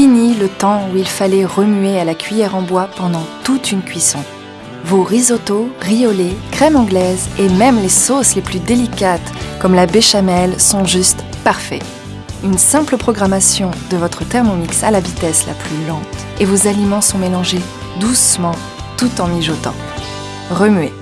Fini le temps où il fallait remuer à la cuillère en bois pendant toute une cuisson. Vos risottos, riolets, crème anglaise et même les sauces les plus délicates comme la béchamel sont juste parfaits. Une simple programmation de votre Thermomix à la vitesse la plus lente et vos aliments sont mélangés doucement tout en mijotant. Remuez.